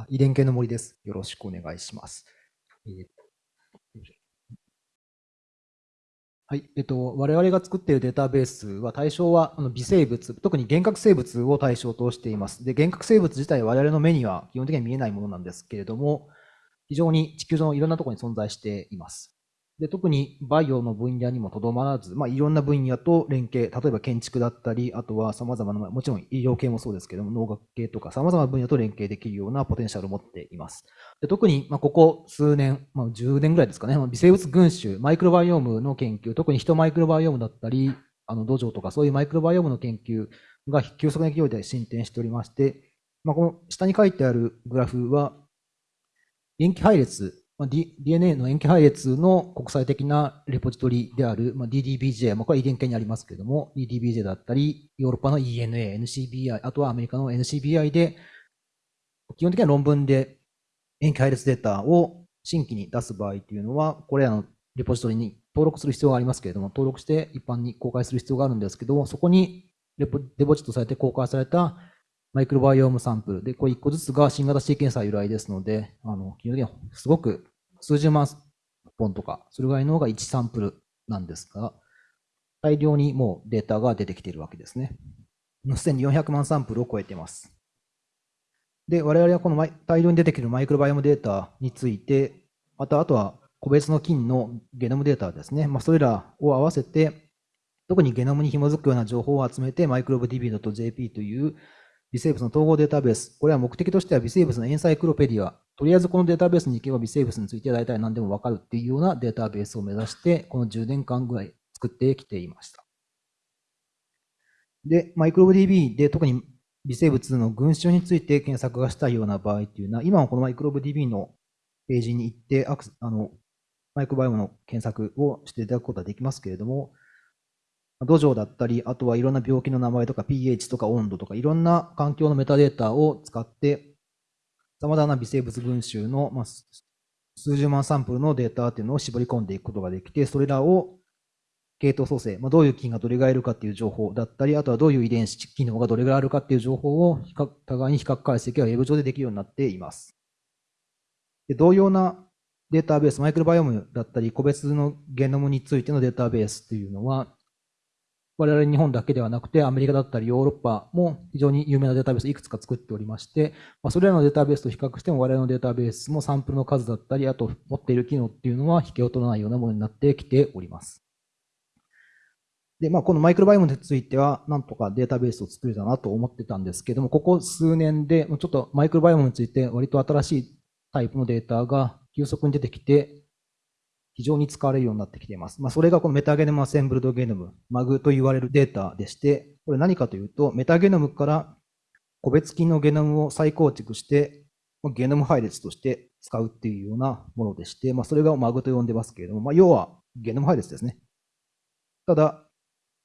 あ遺伝系の森です。よろしくお願いします。はい。えっと、我々が作っているデータベースは対象はあの微生物、特に幻覚生物を対象としています。で、原核生物自体我々の目には基本的には見えないものなんですけれども、非常に地球上のいろんなところに存在しています。で特にバイオの分野にもとどまらず、まあ、いろんな分野と連携、例えば建築だったり、あとは様々な、もちろん医療系もそうですけども、農学系とか様々な分野と連携できるようなポテンシャルを持っています。で特に、まあ、ここ数年、まあ、10年ぐらいですかね、微生物群衆、マイクロバイオームの研究、特に人マイクロバイオームだったり、あの土壌とかそういうマイクロバイオームの研究が急速な勢いで進展しておりまして、まあ、この下に書いてあるグラフは、塩基配列まあ、D、DNA の塩基配列の国際的なレポジトリである、まあ、DDBJ、まあ、これは遺伝系にありますけれども、DDBJ だったり、ヨーロッパの ENA、NCBI、あとはアメリカの NCBI で、基本的には論文で塩基配列データを新規に出す場合というのは、これらのレポジトリに登録する必要がありますけれども、登録して一般に公開する必要があるんですけども、そこにデポジットされて公開されたマイクロバイオームサンプルで、これ1個ずつが新型シーケンサー由来ですので、あの基本的にはすごく数十万本とか、それぐらいの方が1サンプルなんですが、大量にもうデータが出てきているわけですね。すでに400万サンプルを超えています。で、我々はこの大量に出てくるマイクロバイオムデータについて、またあとは個別の菌のゲノムデータですね、まあ、それらを合わせて、特にゲノムに紐づくような情報を集めて、マイクロブ DB.jp という微生物の統合データベース。これは目的としては微生物のエンサイクロペディア。とりあえずこのデータベースに行けば微生物について大体何でもわかるっていうようなデータベースを目指して、この10年間ぐらい作ってきていました。で、マイクロ DB で特に微生物の群衆について検索がしたいような場合っていうのは、今はこのマイクロブ DB のページに行ってアク、あのマイクロバイオの検索をしていただくことはできますけれども、土壌だったり、あとはいろんな病気の名前とか pH とか温度とかいろんな環境のメタデータを使って、様々な微生物群衆の、まあ、数十万サンプルのデータっていうのを絞り込んでいくことができて、それらを系統組成、まあ、どういう菌がどれぐらいいるかっていう情報だったり、あとはどういう遺伝子機能がどれぐらいあるかっていう情報を互いに比較解析はウェブ上でできるようになっています。で同様なデータベース、マイクロバイオムだったり、個別のゲノムについてのデータベースっていうのは、我々日本だけではなくて、アメリカだったりヨーロッパも非常に有名なデータベースをいくつか作っておりまして、ま、それらのデータベースと比較しても我々のデータベースもサンプルの数だったり、あと持っている機能っていうのは引けを取らないようなものになってきております。で、まあ、このマイクロバイオムについては、なんとかデータベースを作れたなと思ってたんですけども、ここ数年で、ちょっとマイクロバイオムについて割と新しいタイプのデータが急速に出てきて、非常に使われるようになってきています。まあ、それがこのメタゲノムアセンブルドゲノム、MAG と言われるデータでして、これ何かというと、メタゲノムから個別菌のゲノムを再構築して、ゲノム配列として使うっていうようなものでして、まあ、それが MAG と呼んでますけれども、まあ、要はゲノム配列ですね。ただ、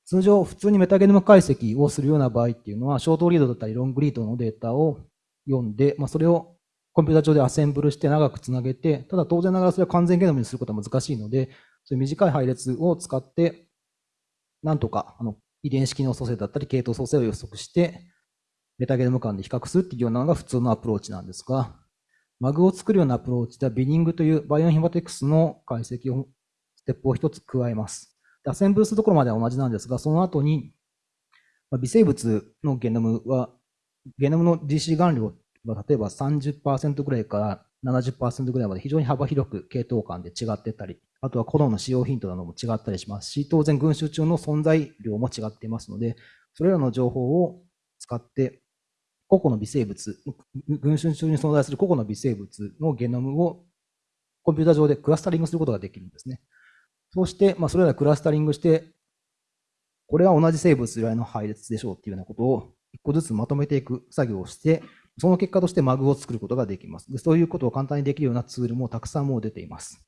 通常普通にメタゲノム解析をするような場合っていうのは、ショートリードだったりロングリードのデータを読んで、まあ、それをコンピューター上でアセンブルして長くつなげて、ただ当然ながらそれは完全ゲノムにすることは難しいので、そういう短い配列を使って、なんとかあの遺伝子機能組成だったり系統組成を予測して、メタゲノム間で比較するっていうようなのが普通のアプローチなんですが、MAG を作るようなアプローチでは binning というバイオインフォマティクスの解析を、ステップを一つ加えます。アセンブルするところまでは同じなんですが、その後に、微生物のゲノムは、ゲノムの DC 含量まあ、例えば30%ぐらいから70%ぐらいまで非常に幅広く系統間で違ってたり、あとはコドンの使用頻度なども違ったりしますし、当然群集中の存在量も違っていますので、それらの情報を使って、個々の微生物、群衆中に存在する個々の微生物のゲノムをコンピュータ上でクラスタリングすることができるんですね。そして、まあ、それらクラスタリングして、これは同じ生物由来の配列でしょうっていうようなことを一個ずつまとめていく作業をして、その結果としてマグを作ることができます。でそういうことを簡単にできるようなツールもたくさんもう出ています。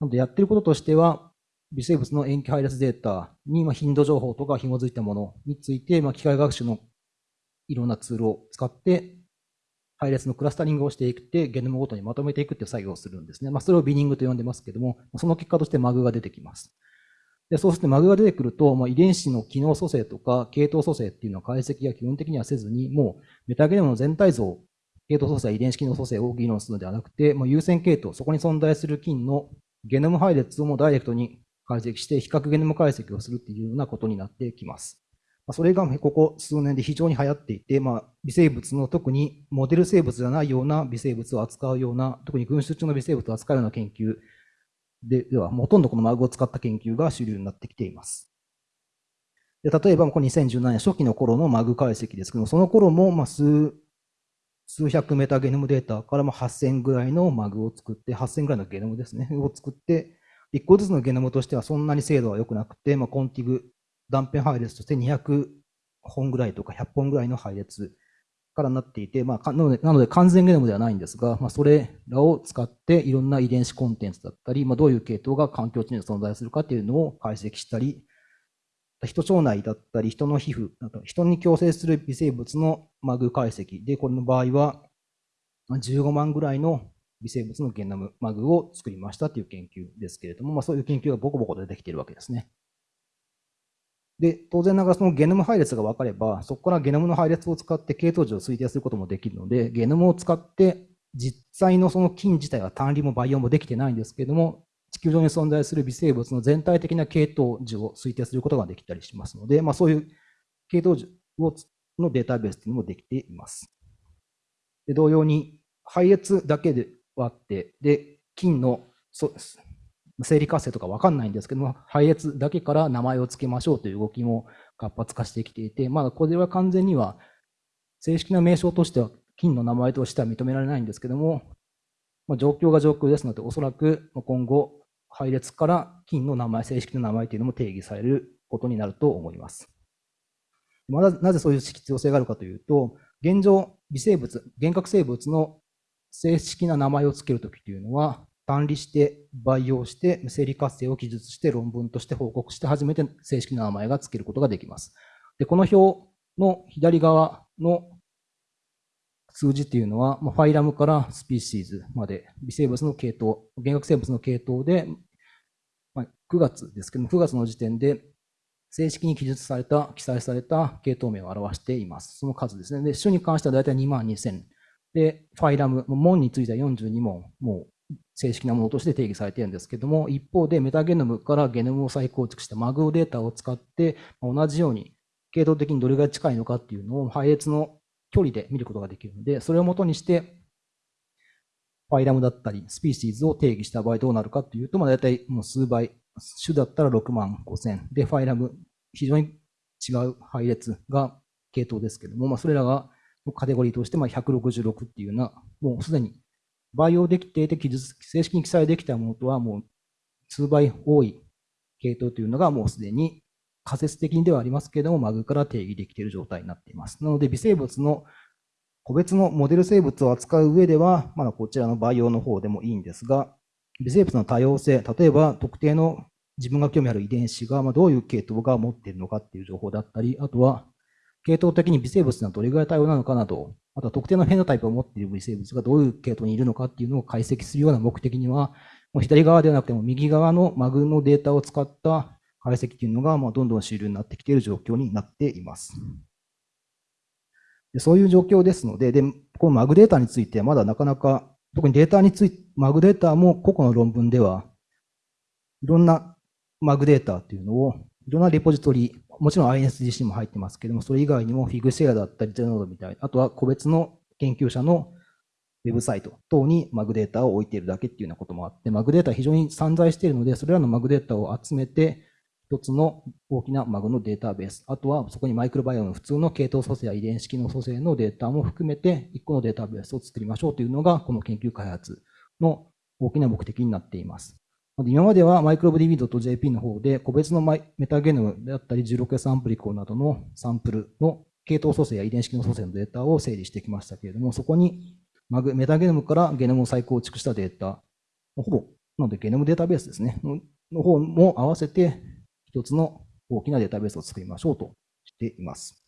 なのでやってることとしては、微生物の塩基配列データに頻度情報とか紐づいたものについて、機械学習のいろんなツールを使って、配列のクラスタリングをしていくって、ゲノムごとにまとめていくっていう作業をするんですね。まあ、それをビニングと呼んでますけども、その結果としてマグが出てきます。でそうするとマグが出てくると、まあ、遺伝子の機能組成とか系統組成っていうのは解析が基本的にはせずに、もうメタゲノムの全体像系統組成遺伝子機能組成を議論するのではなくて、もう優先系統、そこに存在する菌のゲノム配列をもダイレクトに解析して、比較ゲノム解析をするっていうようなことになってきます。それがここ数年で非常に流行っていて、まあ、微生物の特にモデル生物じゃないような微生物を扱うような、特に群衆中の微生物を扱うような研究ででは、ほとんどこのマグを使った研究が主流になってきています。で例えば、この2017年初期の頃のマグ解析ですけども、その頃もまあ数数百メタゲノムデータから8000ぐらいのマグを作って、8000ぐらいのゲノムですね、を作って、1個ずつのゲノムとしてはそんなに精度は良くなくて、まあ、コンティグ断片配列として200本ぐらいとか100本ぐらいの配列からなっていて、まあ、なのでなので完全ゲノムではないんですが、まあ、それらを使っていろんな遺伝子コンテンツだったり、まあ、どういう系統が環境地に存在するかっていうのを解析したり、人腸内だったり、人の皮膚、人に共生する微生物のマグ解析で、これの場合は15万ぐらいの微生物のゲノム、マグを作りましたという研究ですけれども、まあ、そういう研究がボコボコ出てきているわけですね。で、当然ながらそのゲノム配列が分かれば、そこからゲノムの配列を使って系統樹を推定することもできるので、ゲノムを使って実際のその菌自体は単離も培養もできてないんですけれども、地球上に存在する微生物の全体的な系統樹を推定することができたりしますので、まあ、そういう系統樹をのデータベースというのもできています。で同様に、配列だけではあって、で、菌のそうです生理活性とかわかんないんですけども、配列だけから名前を付けましょうという動きも活発化してきていて、まだこれは完全には正式な名称としては金の名前としては認められないんですけども、まあ、状況が状況ですので、おそらく今後、配列から金の名前、正式な名前というのも定義されることになると思います。まだなぜそういう必要性があるかというと、現状、微生物、幻覚生物の正式な名前を付けるときというのは、単離して培養して生理活性を記述して論文として報告して初めて正式な名前が付けることができます。でこの表の左側の数字っていうのは、ファイラムからスピーシーズまで微生物の系統、原学生物の系統で、ま、9月ですけども、9月の時点で正式に記述された、記載された系統名を表しています。その数ですね。で、種に関しては大体2万2000。で、ファイラム、門については42問、もう正式なものとして定義されているんですけども、一方でメタゲノムからゲノムを再構築したマグオデータを使って、同じように系統的にどれぐらい近いのかっていうのを配列の距離で見ることができるので、それをもとにして、ファイラムだったり、スピーシーズを定義した場合どうなるかっていうと、まあ、大体もう数倍、種だったら6万5千。で、ファイラム、非常に違う配列が系統ですけども、まあ、それらがカテゴリーとしてまあ166っていうような、もうすでに培養できていて正式に記載できたものとはもう数倍多い系統というのがもうすでに仮説的にではありますけれども、マグから定義できている状態になっています。なので、微生物の個別のモデル生物を扱う上では、まだこちらの培養の方でもいいんですが、微生物の多様性、例えば特定の自分が興味ある遺伝子がどういう系統が持っているのかっていう情報だったり、あとは系統的に微生物がどれぐらい多様なのかなど、あとは特定のフェノタイプを持っている微生物がどういう系統にいるのかっていうのを解析するような目的には、もう左側ではなくても右側のマグのデータを使った解析というのが、まあ、どんどん主流になってきている状況になっています。でそういう状況ですので、で、このマグデータについてはまだなかなか、特にデータについて、マグデータも個々の論文では、いろんなマグデータというのを、いろんなレポジトリ、もちろん INSGC も入ってますけども、それ以外にもフィグシェアだったり、ゼノードみたいな、あとは個別の研究者のウェブサイト等にマグデータを置いているだけっていうようなこともあって、マグデータ非常に散在しているので、それらのマグデータを集めて、一つの大きなマグのデータベース、あとはそこにマイクロバイオの普通の系統組成や遺伝子機能組成のデータも含めて、一個のデータベースを作りましょうというのが、この研究開発の大きな目的になっています。今までは microbdb.jp の方で個別のメタゲノムであったり 16S アンプリコなどのサンプルの系統組成や遺伝子機能組成のデータを整理してきましたけれども、そこにメタゲノムからゲノムを再構築したデータ、ほぼ、なのでゲノムデータベースですね、の方も合わせて一つの大きなデータベースを作りましょうとしています。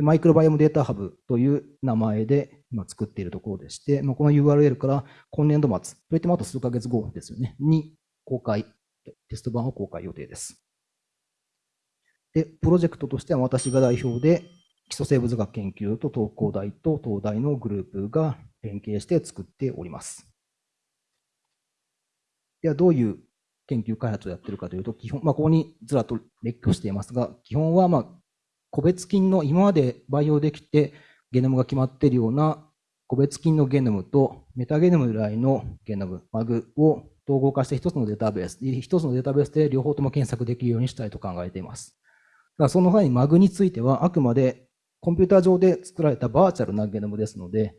マイクロバイオムデータハブという名前で今作っているところでして、この URL から今年度末、といってもあと数ヶ月後ですよね、に公開、テスト版を公開予定です。で、プロジェクトとしては私が代表で基礎生物学研究と東工大と東大のグループが連携して作っております。では、どういう研究開発をやっているかというと、基本、まあ、ここにずらっと列挙していますが、基本は、まあ、個別菌の今まで培養できてゲノムが決まっているような個別菌のゲノムとメタゲノム由来のゲノム、マグを統合化して一つのデータベース、一つのデータベースで両方とも検索できるようにしたいと考えています。だからその際にマグについてはあくまでコンピューター上で作られたバーチャルなゲノムですので、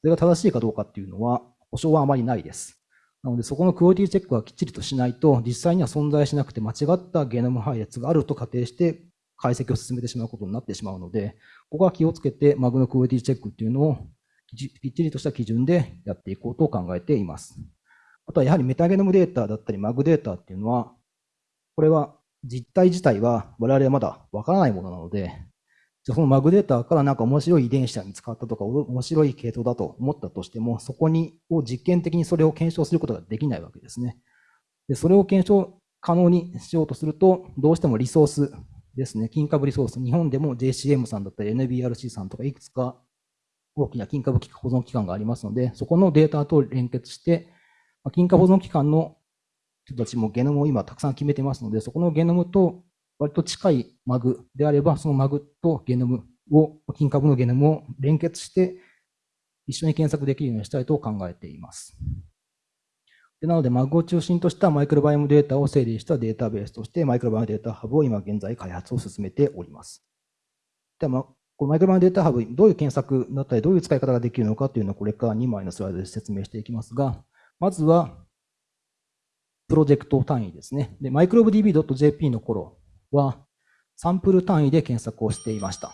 それが正しいかどうかっていうのは保証はあまりないです。なので、そこのクオリティチェックはきっちりとしないと、実際には存在しなくて間違ったゲノム配列があると仮定して解析を進めてしまうことになってしまうので、ここは気をつけて、マグのクオリティチェックっていうのをきっちりとした基準でやっていこうと考えています。あとはやはりメタゲノムデータだったり、マグデータっていうのは、これは実態自体は我々はまだわからないものなので、じゃそのマグデータからなんか面白い遺伝子が見つかったとか、面白い系統だと思ったとしても、そこにを実験的にそれを検証することができないわけですね。でそれを検証可能にしようとすると、どうしてもリソースですね、金株リソース、日本でも JCM さんだったり NBRC さんとかいくつか大きな金株保存機関がありますので、そこのデータと連結して、金株保存機関の人たちもゲノムを今たくさん決めてますので、そこのゲノムと割と近いマグであれば、そのマグとゲノムを、金株のゲノムを連結して一緒に検索できるようにしたいと考えています。でなので、マグを中心としたマイクロバイオムデータを整理したデータベースとして、マイクロバイオムデータハブを今現在開発を進めております。では、このマイクロバイオムデータハブ、どういう検索だったり、どういう使い方ができるのかというのをこれから2枚のスライドで説明していきますが、まずは、プロジェクト単位ですね。で、microbdb.jp の頃は、サンプル単位で検索をしていました。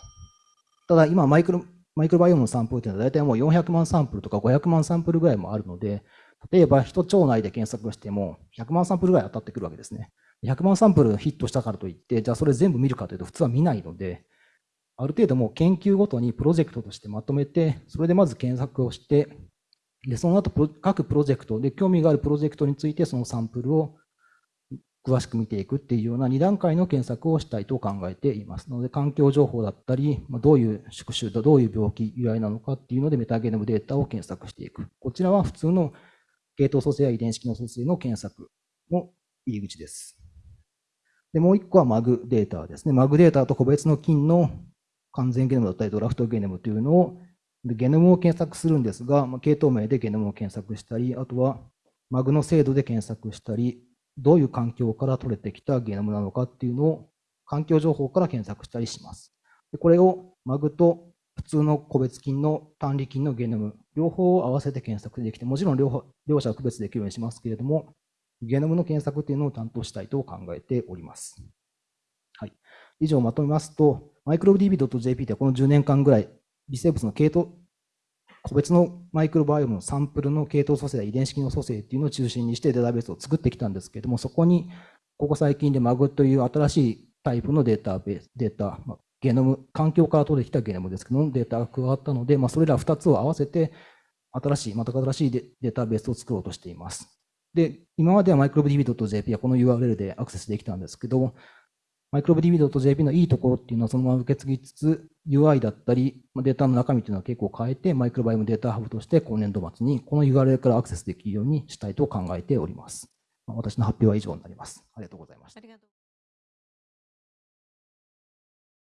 ただ、今マイクロ、マイクロバイオムのサンプルというのは大体もう400万サンプルとか500万サンプルぐらいもあるので、例えば人腸内で検索しても100万サンプルぐらい当たってくるわけですね。100万サンプルヒットしたからといって、じゃあそれ全部見るかというと普通は見ないので、ある程度もう研究ごとにプロジェクトとしてまとめて、それでまず検索をして、で、その後各プロジェクトで興味があるプロジェクトについてそのサンプルを詳しく見ていくっていうような2段階の検索をしたいと考えていますので、環境情報だったり、どういう宿主とどういう病気由来なのかっていうのでメタゲノムデータを検索していく。こちらは普通の系統組成や遺伝子機能組成の検索の入り口です。で、もう一個はマグデータですね。マグデータと個別の菌の完全ゲノムだったりドラフトゲノムというのをゲノムを検索するんですが、系統名でゲノムを検索したり、あとはマグの精度で検索したり、どういう環境から取れてきたゲノムなのかっていうのを環境情報から検索したりします。でこれをマグと普通の個別菌の単利菌のゲノム、両方を合わせて検索できて、もちろん両方両者は区別できるようにしますけれども、ゲノムの検索っていうのを担当したいと考えております。はい、以上まとめますと、microbdb.jp ではこの10年間ぐらい、微生物の系統個別のマイクロバイオムのサンプルの系統組成や遺伝子機能組成っていうのを中心にしてデータベースを作ってきたんですけれども、そこにここ最近で MAG という新しいタイプのデータベース、データ、ゲノム、環境から取れてきたゲノムですけども、データが加わったので、まあ、それら2つを合わせて、新しい、全く新しいデータベースを作ろうとしています。で、今までは microbdb.jp はこの URL でアクセスできたんですけど、microbdb.jp のいいところっていうのはそのまま受け継ぎつつ、UI だったり、データの中身というのは結構変えて、マイクロバイオムデータハブとして今年度末にこの URL からアクセスできるようにしたいと考えております。私の発表は以上になります。ありがとうございました。